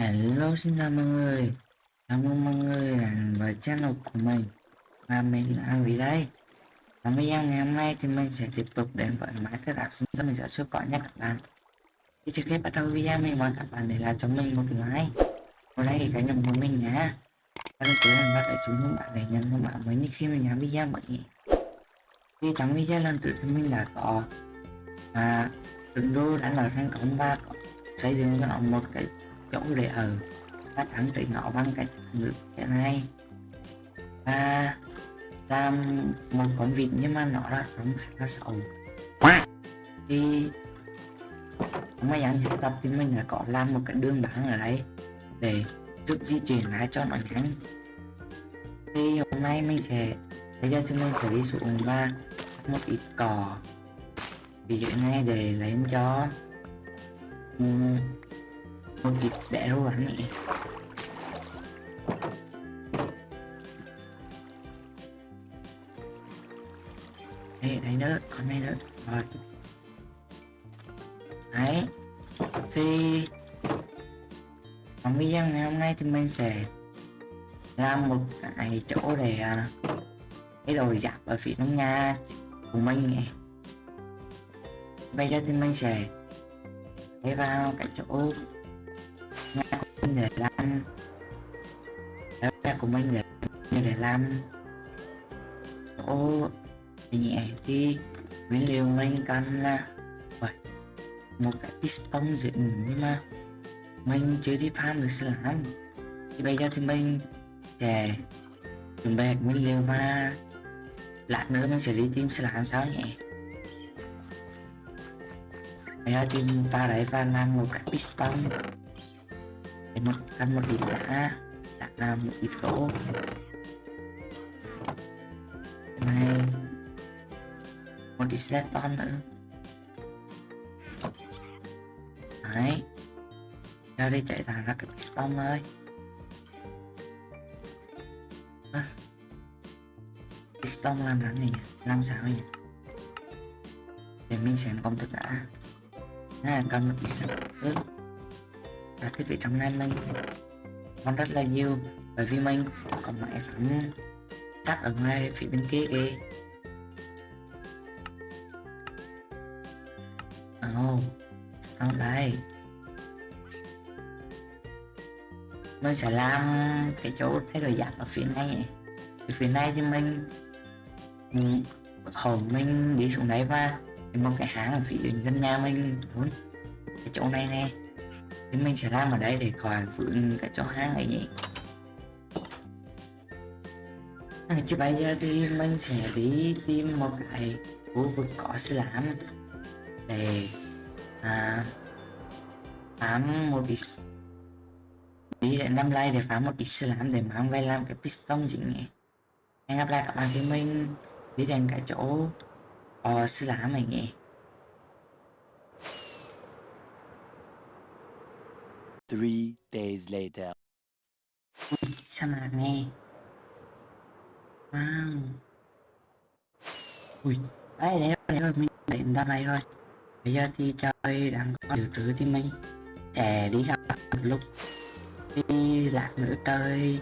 Hello, xin chào mọi người. Chào mừng mọi người đến với channel của mình. Và mình là Vì đây. Và video ngày hôm nay thì mình sẽ tiếp tục đến với máy thiết đạp sinh cho mình sẽ siêu có nhé các bạn. Thì trước khi bắt đầu video, mình mời các bạn để lại cho mình một like. Một đây thì cái nhận của mình nhé Và đừng quên bắt lại xuống những bạn để nhận thông báo mới như khi mình làm video mới nhé Thì trong video lần trước thì mình đã có và Đừng đô đã là thành công và có xây dựng cho nó một cái chỗ để ở ta thắng trị nó bằng cách ngữ thế này. Và làm một con vịt nhưng mà nó là sống khá là xấu. Thì mấy anh học tập thì mình là có làm một cái đường băng ở đây để giúp di chuyển lại cho nó nhanh. Thì hôm nay mình sẽ bây giờ thì mình sẽ đi xuống và một ít cỏ ví dụ này để lấy cho um, một ít để rồi rắn này. Đây đây nữa con này nữa rồi. Đấy. Thì trong video ngày hôm nay thì mình sẽ làm một cái chỗ để à, cái đồ giặt ở phía trong nhà của mình này. Bây giờ thì mình sẽ lấy vào cái chỗ nhà của mình để làm nhà của mình để để làm chỗ nhẹ thì mình liều mình cần là vậy. một cái piston dựng nhưng mà mình chưa đi farm được làm thì bây giờ thì mình sẽ chuẩn bị nguyên liệu và lát nữa mình sẽ đi tìm sẽ làm sao nhỉ. bây giờ thì ta đấy và làm một cái piston em mất cần một điểm đã đã làm một điểm tổ này một ít seton nữa? Đấy. Ra đi chạy thẳng ra cái piston thôi à. piston làm rắn này làm sao nhỉ? Để mình xem công thức đã. À, cần một điểm sạch là thiết bị trong này mình còn rất là nhiều bởi vì mình có máy sẵn chắc ở ngay phía bên kia kìa. Oh, xong đây mình sẽ làm cái chỗ thay đổi dạng ở phía này. Ở phía này thì mình ừ, hồi mình đi xuống đấy và mong cái hãng ở phía gần nhà mình cái chỗ này nè. Chúng mình sẽ làm ở đây để khỏi vướng cái chỗ hang này nhỉ? À, chứ bây giờ thì mình sẽ đi tìm một cái khu vực có sư lãm để à, phám một ít đi đến năm like để phá một ít sư lãm để mang về làm cái piston gì nhỉ? Hẹn gặp lại các bạn thì mình đi đến cái chỗ có sư lãm này nhỉ? Three days later. sa wow. Ui, đấy đấy đấy rồi mình đến ra đây rồi bây giờ thì trời đang có dự trữ thì mình sẽ đi học một lúc. Đi lạc nữa trời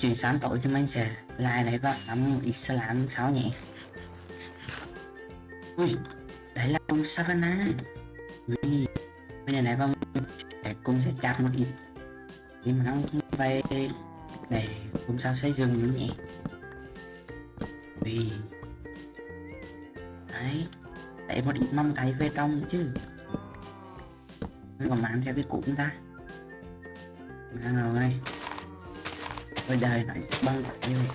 chuyển sáng tối thì mình sẽ lại lấy vào nắm Islam ít làm sao nhỉ ui, đấy là con savannah. Ui, bây giờ này vào sẽ cũng sẽ chặt một ít. Thì mà nó về để cũng sao xây dựng nữa nhỉ vì đấy, để một ít mâm thấy về trong chứ. Còn mang theo cái cũ chúng ta. Mang rồi bây đời lại băng tay rồi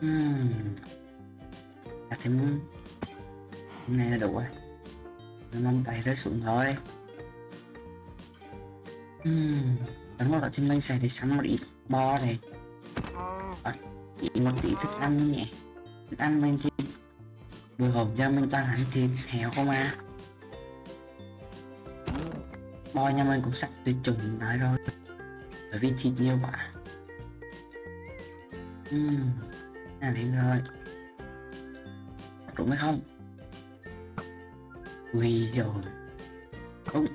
hmm. à thêm hôm nay là đủ rồi mong tay rớt xuống thôi. Ừm đúng rồi thì mình sẽ đi sắm một ít bo này. Và chỉ một tí thức ăn nhỉ. Thức ăn mình thì bữa hộp giờ mình toàn ăn thịt heo không à. Bo nhà mình cũng sắp tuyệt chủng nói rồi. Bởi vì thịt nhiều quá. Ừm, à đến rồi. Đúng hay không? ui rồi không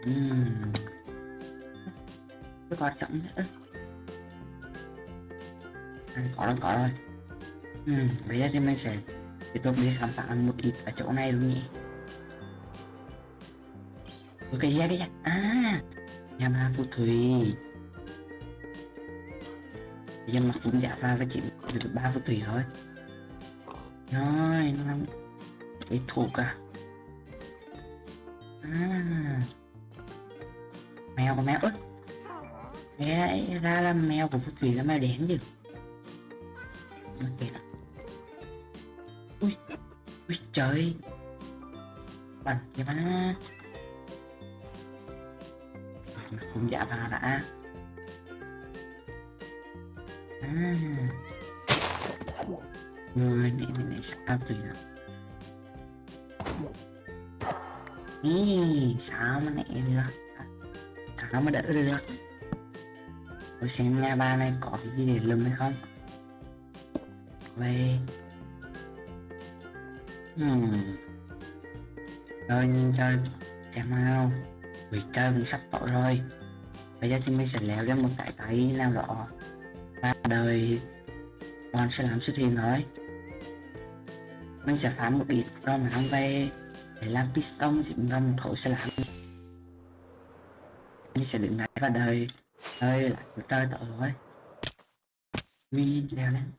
uhm. cái quan trọng nhất có đang có rồi uhm. bây giờ thì mình sẽ thì tôi biết khám phá một ít ở chỗ này luôn nhỉ. Cái gì cái ra à nhà ma phù thủy. Dân mặc cũng giả pha với chỉ được ba phù thủy thôi. Rồi, nó làm cái thuộc à. À. Mèo của mèo ức, Nghe ra là mèo của phù thủy là mèo đen chứ. kìa, đó. Ui, ui trời. Bẩn kìa má không phụng giả vào đã. À. Người này này này sao tùy nào. Mà nè, được. Sao mà đỡ được? Tôi xem nhà ba này có cái gì để lùm hay không? Về. Hmm. Rồi, nhìn trời Xem nào. Quỷ trời cũng sắp tội rồi. Bây giờ thì mình sẽ leo lên một cái cái nào đó. Và đời. Con sẽ làm xuất hiện thôi. Mình sẽ phá một ít rồi mà mang về để làm piston dính ra một khối sẽ làm. Mình sẽ đứng lại và đời đời lại của trời tội rồi video leo lên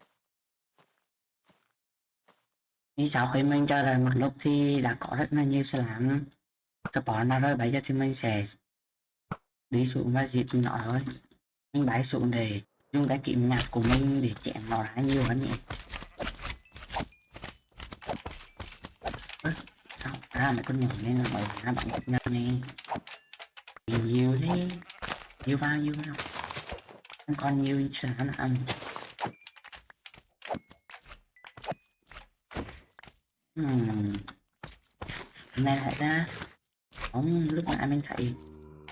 vì sau khi mình cho rồi một lúc thì đã có rất là nhiều sẽ làm. Support nào rồi, bây giờ thì mình sẽ đi xuống và diệt nó thôi. Mình bái xuống để dùng cái kiếm nhặt của mình để chém nó ra nhiều hơn nhỉ sao à mấy con nhỏ này là bởi hai bạn gặp nhau nè nhiều thế nhiều bao nhiêu không? Không còn nhiều sản phẩm ăn hmm. nay lại ra. Không lúc nãy mình thấy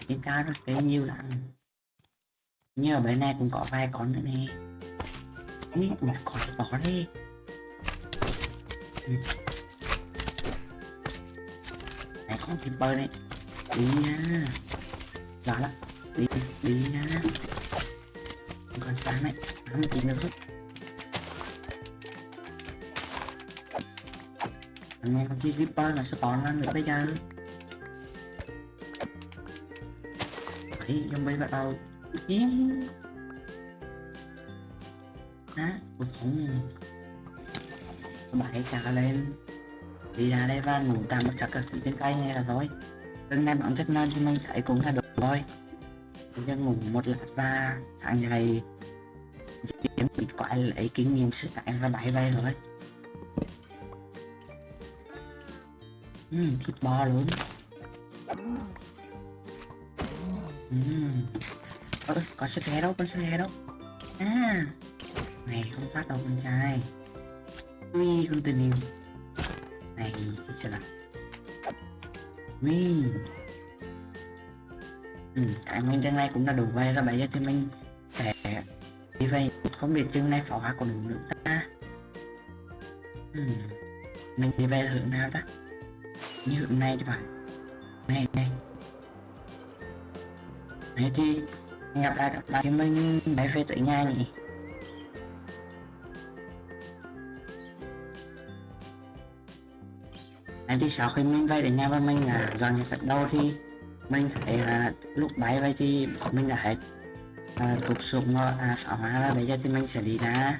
trên cao rồi cái nhiều lắm. Như ở bên này cũng có vài con nữa nè. Ui, một con to đi. Ừ này có thịt bơi này đi nha. Đó lắm. Đi đi nha. Con sáng này nó một tí nữa thôi anh em con chi Reaper là spawn lên nữa bây giờ? Đấy, zombie bắt đầu. Ý. Á, ui không. Bảy trả lên. Đi ra đây và ngủ tạm một chắc ở phía trên cây này là thôi Lần này bọn chất non thì mình thấy cũng là được thôi Bây giờ ngủ một lát và sáng dậy Kiếm bị quái lấy kinh nghiệm sức tạng và bảy về rồi. Ừ, thịt bò luôn. Ừ, Ơ, có sức ghé đâu, con sức đâu. À Này không phát đâu con trai. Ui, con tình yêu. Này, chết sợ là Ui. Ừ, cái mình chân này cũng đã đủ vay rồi bây giờ thì mình sẽ đi vay. không biết chân này pháo hoa còn đủ nữa ta. Ừ. mình đi về hướng nào ta? Như hướng này thì phải. Này này. Này thì gặp lại gặp lại thì mình bay về tới nhà nhỉ? Em thì sau khi mình bay đến nhà và mình à dọn dẹp đâu thì mình thấy là lúc bay vậy thì mình đã hết. À, thuộc súng à, pháo hoa và bây giờ thì mình sẽ đi ra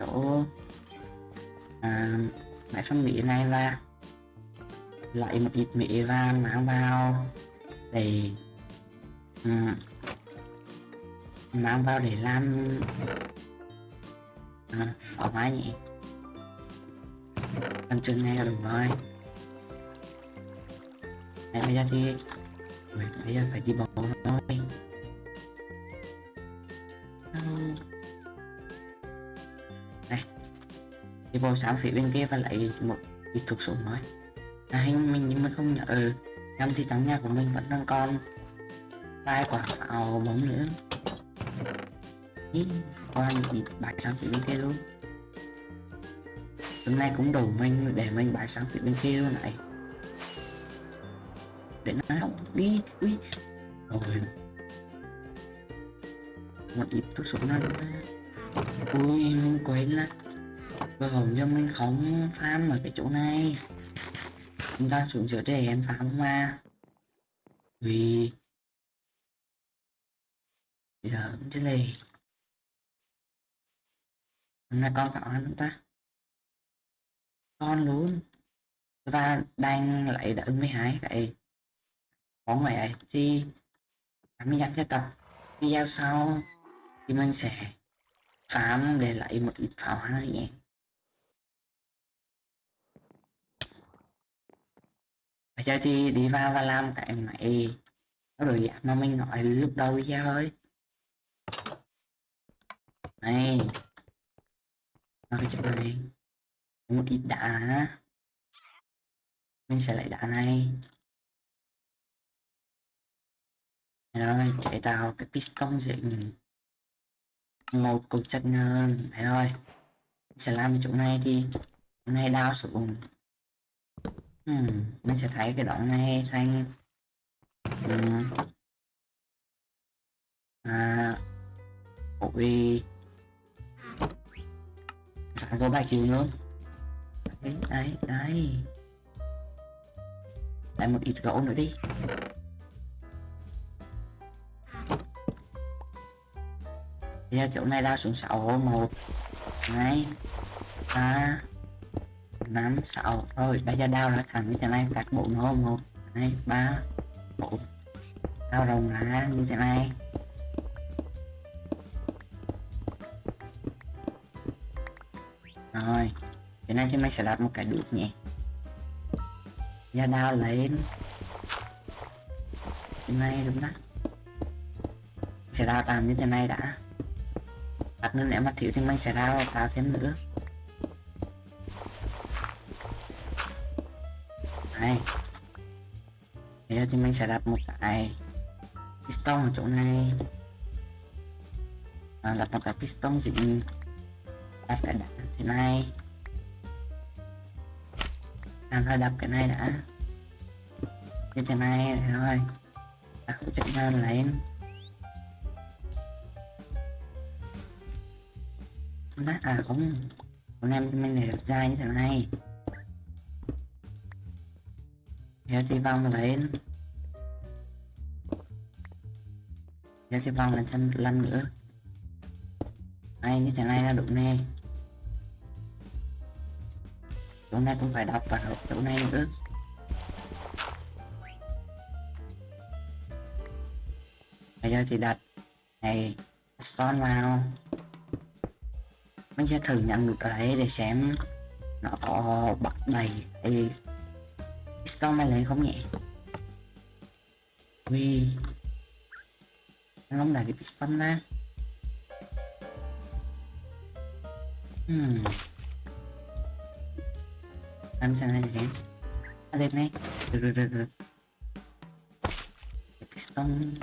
chỗ à, máy phân mỹ này và loại một ít mỹ và mang vào để um, mang vào để làm à, pháo hoa nhỉ? Cầm chừng này là đủ rồi. Đấy, bây giờ thì Ui, bây giờ phải đi bóng thôi. Này đi bộ sáng phía bên kia và lấy một ít thuốc súng thôi. À, hình mình nhưng mà không nhớ. Ừ, thì tấm nhà của mình vẫn đang còn. Vài quả pháo bóng nữa. Ý, còn bị bãi sáng phía bên kia luôn. Hôm nay cũng đủ mình để mình bãi sáng phía bên kia luôn này để nào đi đi rồi. Một ít thuốc súng nó ui, mình quên là vừa hồng cho mình không farm ở cái chỗ này. Chúng ta xuống giữa để em farm mà. Vì giờ cũng chứ lì hôm nay con phải ăn ta. Con luôn. Và đang lại đợi mấy hai lại có mẹ thì mình dặn cho tập video sau. Thì mình sẽ phám để lại một ít pháo hoa nhé. Bây giờ thì đi vào và làm cái máy nó rồi giảm mà mình nói lúc đầu video thôi. Này. Nó cái chỗ này một ít đá. Mình sẽ lấy đá này. Rồi chạy tạo cái piston dính một cục chất hơn đấy rồi sẽ làm chỗ này thì chỗ này đào xuống. Hmm, mình sẽ thấy cái đoạn này thành um, ừ. à, ôi. Phải có bài chiều luôn. Đấy đấy đấy. Lại một ít gỗ nữa đi. Bây giờ chỗ này đa xuống 6 1 2 3 5 6 rồi bây giờ đào ra thẳng như thế này các bộ nó 1 2 3 4 đào rồng ra như thế này. Rồi, thế này thì mình sẽ đặt một cái đuốc nhé giờ đào lên. Thế này đúng đó. Sẽ đào tạm như thế này đã đặt nữa nếu mà thiếu thì mình sẽ đào tạo thêm nữa. Này. Bây giờ thì mình sẽ đặt một cái piston ở chỗ này. À, đặt một cái piston dính đặt cái đá thế này. À, Đang hơi đập cái này đã. Như thế này rồi. Đặt hỗ trợ lên lên. À không con em mình để dài như thế này. Giờ thì vòng lên giờ thì vòng lên chân lăn nữa. Ai như thế này là đúng nè chỗ này cũng phải đọc vào chỗ này nữa. Bây giờ thì đặt này, stone vào mình sẽ thử nhận được đấy để xem nó có bắt đầy thì storm này lấy không nhẹ vì nó không đẩy cái piston ra hmm. Làm sao này xem. À, đẹp này. Được được được được. Cái piston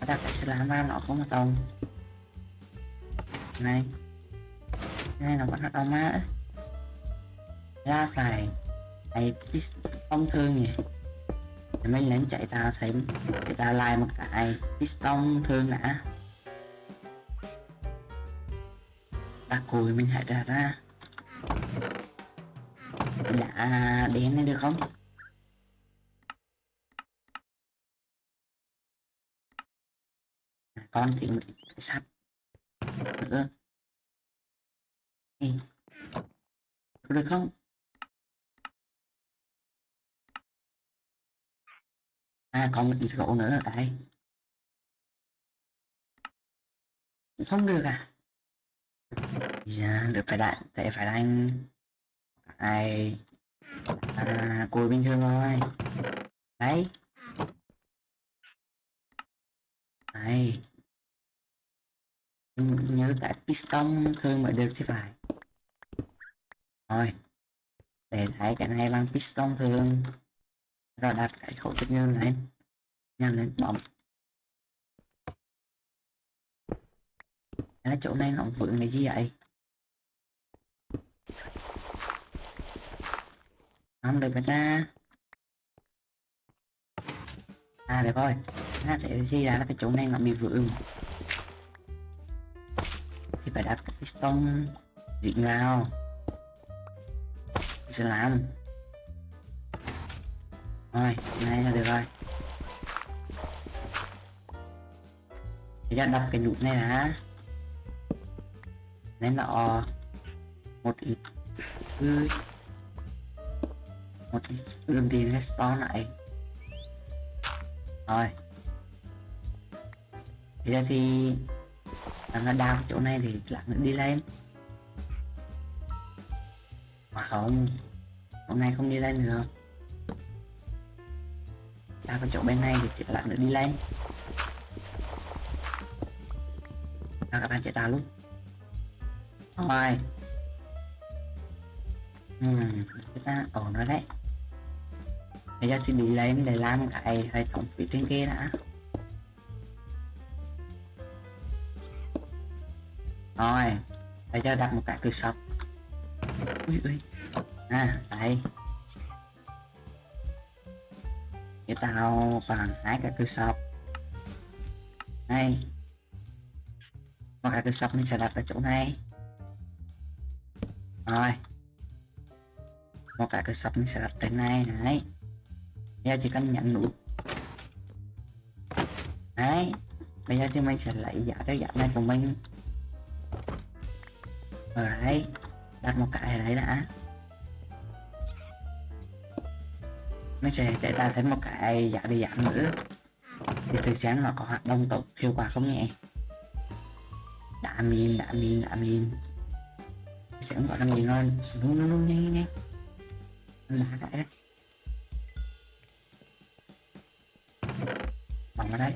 ở đây sẽ làm ra nó không đồng này. Này nó vẫn ông má ra phải thấy piston thương nhỉ? Để mình lên chạy tao thấy để tao like một cái piston thương đã. Ta cùi mình hãy ra ra. Đã đến này được không? Con thì sắt cái ừ. nữa được không? À còn một ít gỗ nữa ở đây không được à? Dạ được phải đại tại phải đánh ai à, cùi bình thường thôi. Đấy. Này Ừ, nhớ tại piston thương mới được chứ phải. Rồi, để thấy cái này bằng piston thường rồi đặt cái khẩu tự nhân lên. Nhằm lên bấm. Cái chỗ này nó vững cái gì vậy? Không được người ta. À được rồi. Nó sẽ gì là cái chỗ này nó bị vướng thì phải đặt cái piston dính vào. Sẽ làm. Rồi, này là được rồi. Bây giờ đặt cái nút này đã. Nên là một ít một ít đường đi respawn lại. Rồi. Bây giờ thì làm nó đào chỗ này thì làm nó đi lên. Mà không, hôm nay không đi lên được. Đào cái chỗ bên này thì chỉ lặng nó đi lên. Nào các bạn chạy tao luôn. Rồi. Ừ chúng ta ổn rồi đấy. Bây giờ thì đi lên để làm cái hệ thống phía trên kia đã. Bây giờ đặt một cái cửa sập. Ui ui. À đây. Để tao bằng hai cái cửa sập. Này một cái cửa sập mình sẽ đặt ở chỗ này. Rồi. Một cái cửa sập mình sẽ đặt trên này này giờ chỉ cần nhận nút. Đấy. Bây giờ thì mình sẽ lấy giá cái giá này của mình ở đấy đặt một cái ở đấy đã. Nó sẽ để ta thấy một cái giả đi giảm nữa. Thì từ sáng nó có hoạt động tốt, hiệu quả không nhẹ đã min đã min đã min chẳng gọi là gì nó. Luôn luôn luôn nhanh nhanh nhanh. Cái đấy. Bằng vào đấy.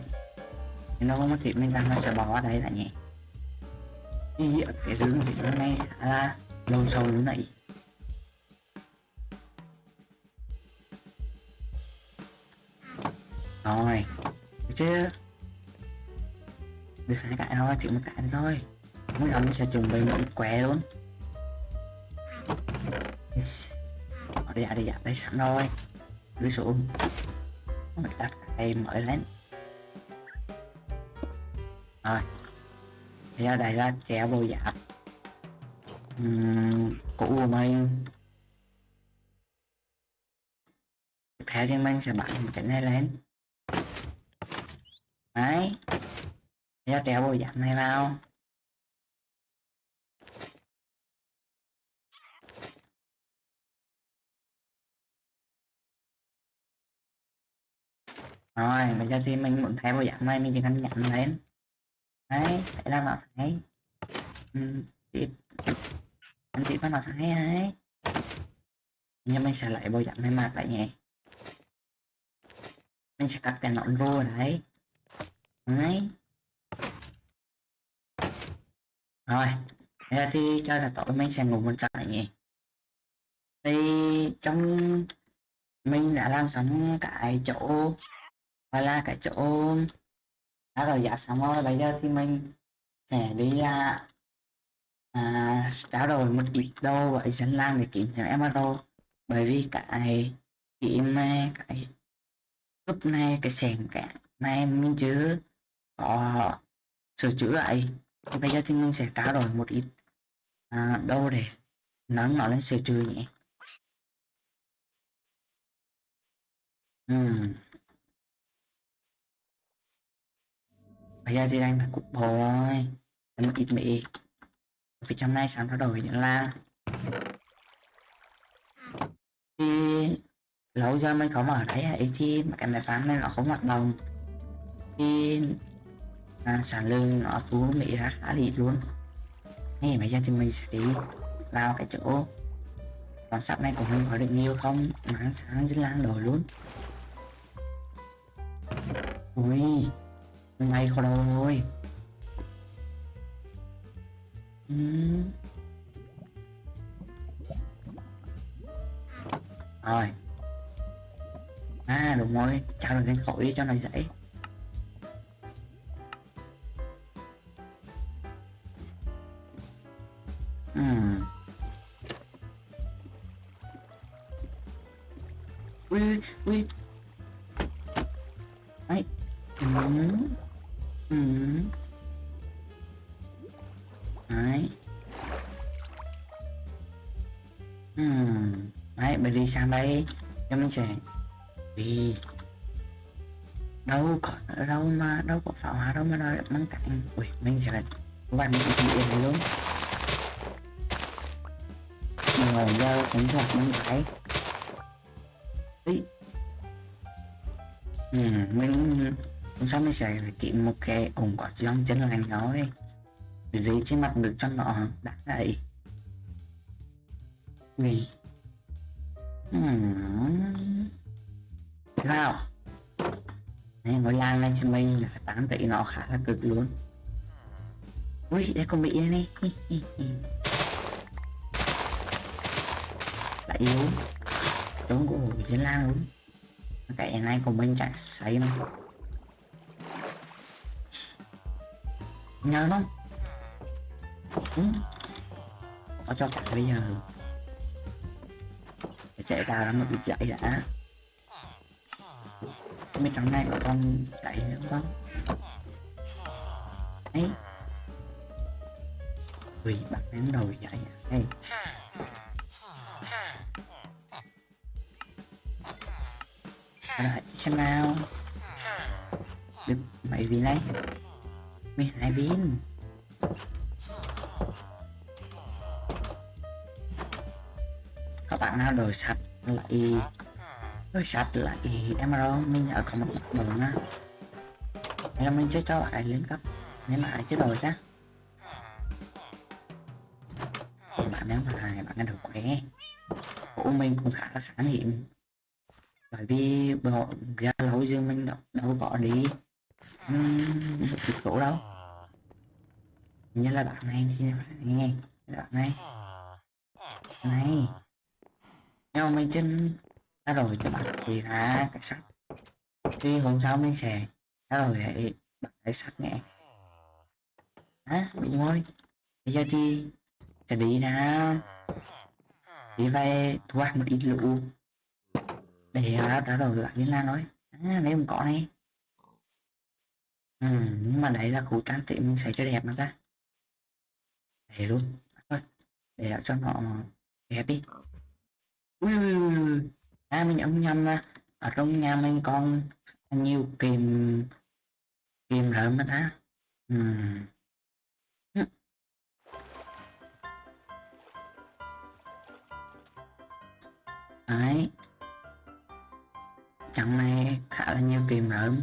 nếu nó không có thịt mình đang nó sẽ bỏ ở đây là nhẹ đi ở cái rừng thì nó này khá là lâu sâu lúc này. Rồi, được chưa? Được hai cái thôi chỉ một cái thôi. Mỗi lần sẽ chuẩn bị một quẹ luôn. Yes. ở đây đây đây sẵn rồi. Đưa xuống. Mình đặt cái mới lên. Rồi ra đây là trẻ vô dạp uhm, cũ của mình. Tiếp theo thì mình sẽ một cái này lên. Đấy. Ra trẻ vô dạp này vào. Rồi bây giờ thì mình muốn thay bộ dạng này mình chỉ cần nhận lên đấy phải làm nó thấy ừ, anh chị bắt nó thấy đấy nhưng mình sẽ lại bao dặn này mặt lại nhé mình sẽ cắt cái nón vô đấy. Đấy. Rồi thế thì cho là tối mình sẽ ngủ một trận này nhỉ? Thì trong mình đã làm xong cái chỗ gọi là cái chỗ đã rồi dạ xong rồi bây giờ thì mình sẽ đi à, à, trao đổi một ít đồ với dân làng để kiếm thêm emerald bởi vì cái kiếm này cái cúp này cái sèn cả này mình chứ có sửa chữa lại thì bây giờ thì mình sẽ trao đổi một ít à, đâu để nắng nó lên sửa chữa nhé. Uhm. Bây giờ thì đang phải cục bò rồi. Một ít mị. vì trong này sáng nó đổi những lan thì lâu giờ mới có mở đấy à? ấy thì cái máy phán này nó không hoạt động. Thì à, sản lượng nó thu mỹ ra khá ít luôn. Nên bây giờ thì mình sẽ đi vào cái chỗ còn sắp này của mình có được nhiều không? Mà sáng dưới lan đổi luôn. Ui ngay khó đâu rồi uhm. Ừ. rồi. À đúng rồi. Trao được cái khối cho nó dễ. Đây cho mình sẽ vì đâu có đâu mà đâu có pháo hoa đâu mà nó mang cạnh ui mình sẽ bạn mình bị yên luôn. Mình ngồi giờ cũng hoạt mình phải ý. Ừ, mình hôm sau mình sẽ phải kiếm một cái ủng có dòng chân lành nói để đi trên mặt được cho nó đã đầy, vì hmm. nào? Đấy, ngôi lan lên cho mình là 8 tỷ nó khá là cực luôn. Ui đây con bị đây này. Lại yếu trốn của chiến lan luôn. Cái này của mình chẳng sấy mà nhớ không? Ừ. có cho chạy bây giờ để chạy ra nó bị chạy đã. Mấy trong này có con chạy nữa không ấy. Ui bắt đến đầu chạy đây rồi xem nào. Được mấy viên đấy 12 viên. Các nào đổi sạch lại. Đổi sạch lại. Emerald mình ở còn một đường á. Em mình sẽ cho lại lên cấp. Nếu mà ai chưa rồi ra bạn nếu mà bạn đã được khỏe. Của mình cũng khá là sáng hiểm bởi vì bọn ra lâu dương mình đâu, đâu bỏ đi. Uhm, được chỗ đâu. Như là bạn này thì nghe. Bạn này. Này nhưng mình chân đã rồi cho bạn thì là cái sắt. Thì hôm sau mình sẽ đã rồi để bạn cái sắt nhẹ à, đúng rồi. Bây giờ thì sẽ đi ra đi về thu hoạch một ít lũ. Để đã rồi bạn liên la nói à, nếu không có này ừ, nhưng mà đấy là củ tan tị mình sẽ cho đẹp nó ta. Để luôn. Thôi để cho nó đẹp đi. Ừ. ui, à mình ông nhầm là ở trong nhà mình còn nhiều kìm kìm rợm mà ta. Ừ. đấy. Trận này khá là nhiều kìm rợm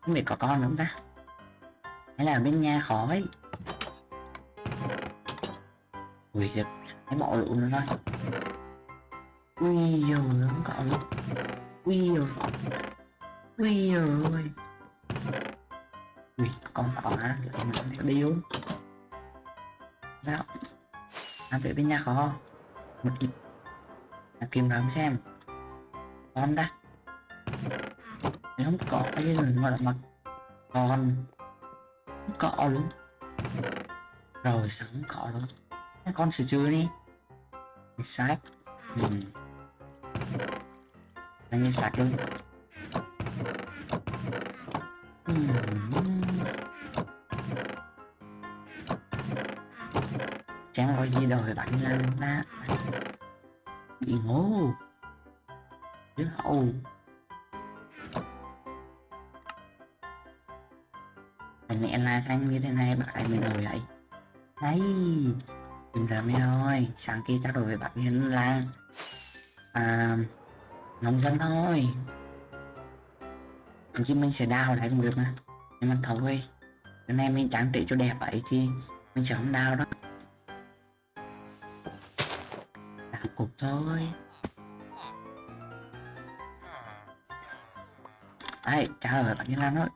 không biết có con nữa không ta? Hay là bên nhà khỏi ui được cái bỏ lũ nữa thôi ui giời không cậu ui giời ui dồi ui con có hả lại mà đi luôn sao làm việc bên nhà khó một ít là kiếm rợm xem con đã nếu không có cái người mà là mặt con không có luôn rồi sẵn có luôn con sửa chữa đi Mình sạch mình anh như sạch luôn chẳng có gì đâu bạn làm ta bị ngố? Đứa hậu mẹ la xanh như thế này bạn mình rồi vậy. Đấy tìm ra mới thôi sáng kia đổi với bạn nhân là à, nóng dân thôi. Thậm chí mình sẽ đào lại cũng được mà. Nhưng mà thôi. Cái nay mình trang trí cho đẹp vậy thì mình sẽ không đào đó đào cục thôi. Đấy, trả lời bạn như lan thôi.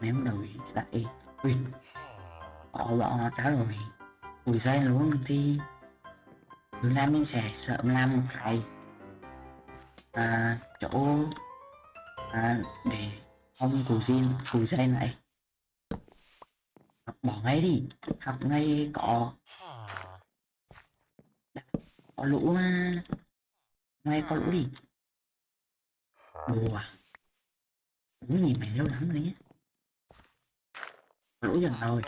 Ném đầu lại ui bỏ bỏ trả lời. Ui dây luôn thì tương mình sẽ sớm làm một cái à, chỗ à, để ông cụ zin cụ dây này bỏ ngay đi học ngay có có lũ mà ngay có lũ đi. Đùa Ủa nhìn mày lâu lắm rồi nhé. Lũ dần rồi.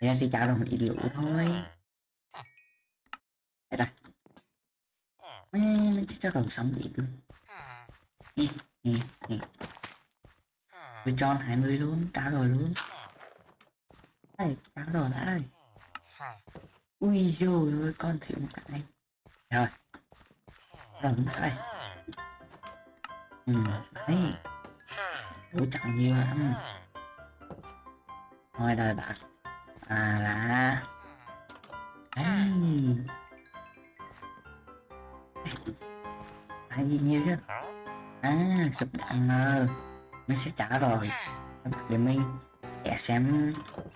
Nên thì chào đồng ít lũ thôi. Đây đây Mấy mấy cho đồng sống ít luôn. Nè nè nè Tôi cho 20 luôn trả rồi luôn. Đây trả rồi đã đây Ui dồi ôi, con thử một cái Rồi. Rồi đây Ừ đấy. Ủa trọng nhiều lắm. Thôi đời bạn. À là. Đấy. Ai gì nhiều chứ À sụp đạn ngờ Mình sẽ trả rồi. Để mình sẽ xem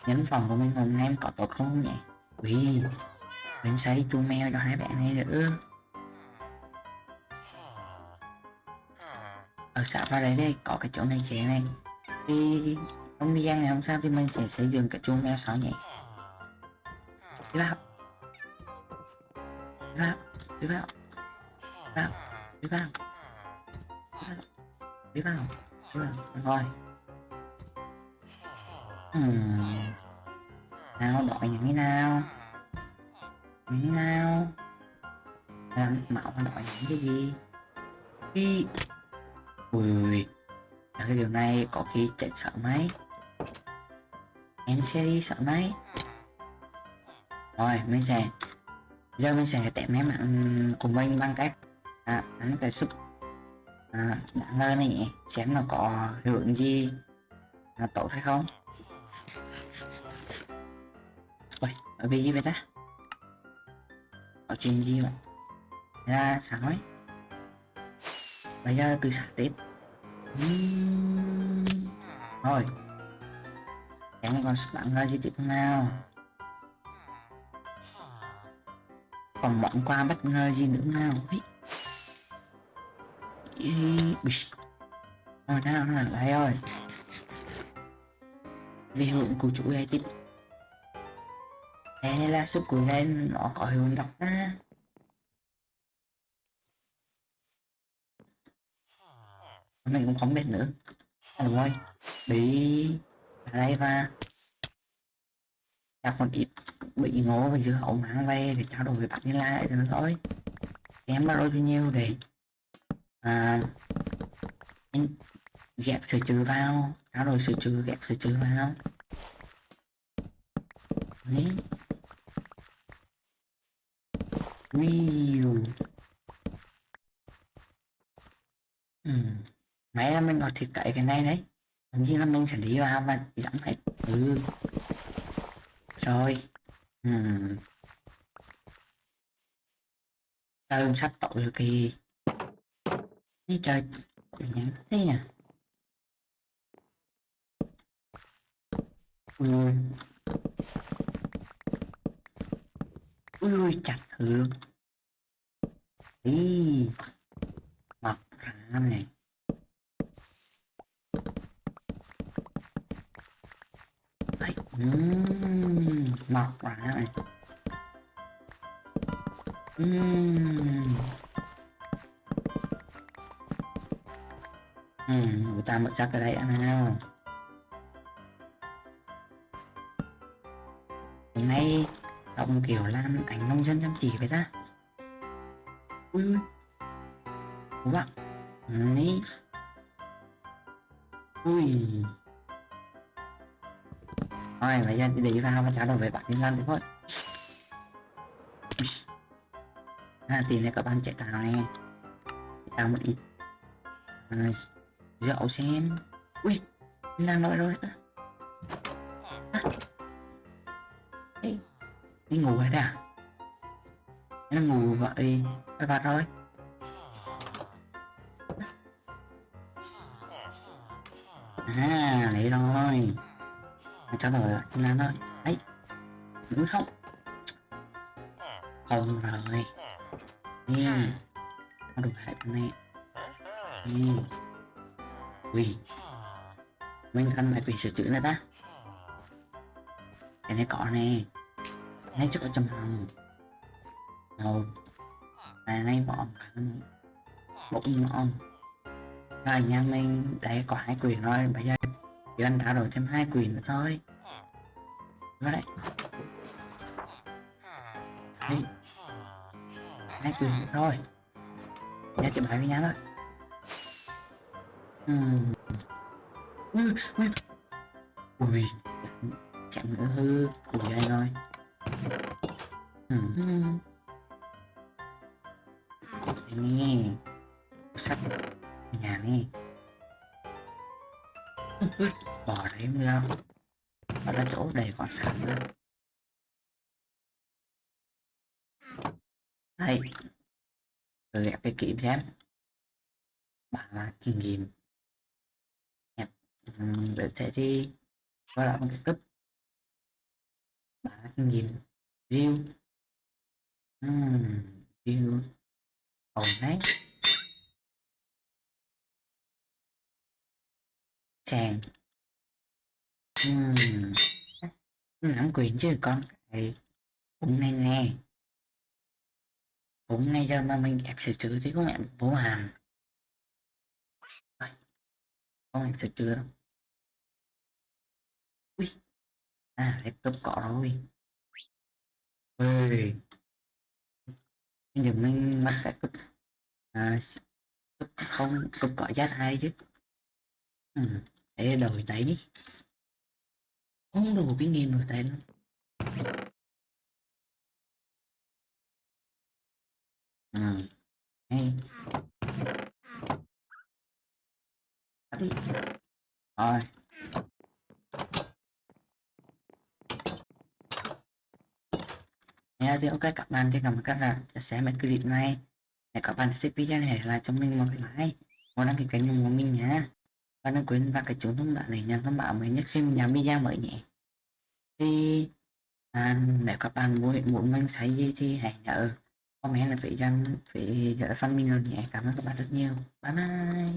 nhấn phòng của mình hôm nay có tốt không nhỉ? Ui, Mình xây chu mèo cho hai bạn này nữa. Ở xã vào đấy đây, có cái chỗ này trẻ này. Thì không đi gian ngày hôm sau thì mình sẽ xây dựng cái chu mèo sáu nhỉ? Đi vào Đi vào Đi vào vào Đi vào Đi vào Đi vào Rồi. Hmm. Nào, đội những cái nào? Những cái nào? Làm mạo mà đội những cái gì? Đi Ui Là cái điều này có khi chạy sợ máy Em sẽ đi sợ máy Rồi, mình sẽ Giờ mình sẽ test mấy mạng của mình bằng cách à, Đánh cái súp à, đánh lên này nhỉ Xem nó có hiệu ứng gì à, Tốt hay không Ôi, ở bên gì vậy ta? Có chuyện gì vậy? Ra sao ấy? Bây giờ từ sáng Tết uhm... Rồi Em còn bạn ra gì tiếp nào Còn món quà bất ngờ gì nữa nào Ý. Ý. Rồi nào nào lại rồi. Vì hưởng của chủ gây tiếp. Đây là sức của lên nó có hiệu đọc á mình cũng không biết nữa. À, rồi. Bị ở đây và gặp còn ít bị ngố và giữa hậu mang về để trao đổi với bạn như lại rồi nó thôi. Em bắt đôi bao nhiêu để à, ghép sửa trừ vào trao rồi sửa trừ ghép sửa trừ vào Đấy. View. Ừ. Máy là mình có thể cậy cái này đấy. Giống như là mình sẽ đi vào và giảm hết. Ừ. Rồi. Ừ. Tao sắp tội rồi kìa Đi trời. Nhắn thế nè. Ừ. ui chặt hương đi mọc ra này Đấy. Uhm, mọc ra này uhm. Ta mở chắc ở đây ăn nào hôm nay tổng kiểu làm ảnh nông dân chăm chỉ vậy ta. Ui ui. Các bạn Đấy. Ui. Rồi bây giờ đi vào và trả lời về bạn đi lan thôi. À tìm này các bạn chạy tàu này tàu tạo một ít à, Dạo xem. Ui Làm rồi rồi. À. Hey đi ngủ rồi à nó ngủ vậy phải vặt rồi à đấy rồi. Trả lời xin làm thôi. Ấy đúng không? Không rồi. Đi nó đủ hại con mẹ. Đi ui mình cần mày quỳ sửa chữa nữa ta. Cái này cỏ này. Ngay trước ở trong phòng cái này ngay bọn bụng ngon rồi nha mình, đấy, có hai quyền rồi. Bây giờ chỉ cần trao đổi thêm hai quyền nữa thôi. Vào đấy. Hai quyền nữa thôi. Chị bài với nhau thôi. Ừm. ui ui ui chẳng nữa hư của dây rồi? Ừm. Đây nè sắp nhà nè. Ui, ui, bò đấy đâu ở đó chỗ đầy quả sạn nữa đây. Rồi ghép cái kỹ xem bạn là kinh nghiệm nhập Ừm, để thế thì qua lại một cái cấp. Bạn là kinh nghiệm view. Ừm, view ổn đấy chàng Ừm, nắm quyền chứ con cái cũng này nè. Cũng này giờ mà mình ép sửa chữa thì cũng em bố hàm. Con không em sửa chữa đâu. À laptop có rồi. Ui bây giờ mình bắt cái cấp à, s- không cấp có giá hai chứ. Ừ. để đổi tay đi. Không đủ kinh nghiệm đổi tay luôn ừ. hay. Đi. Rồi. Nha. thì ok các bạn thì cảm ơn các bạn đã xem cái clip này. Để các bạn thích video này là cho mình một like một đăng ký kênh của mình nhé Và đừng quên vào cái chuông thông báo để nhận thông báo mới nhất khi mình làm video mới nhé. Thì à, nếu các bạn muốn, muốn mình xây gì thì hãy nhớ comment là phải dành phải gửi phần mình luôn nhé. Cảm ơn các bạn rất nhiều. Bye bye.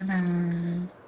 Bye bye.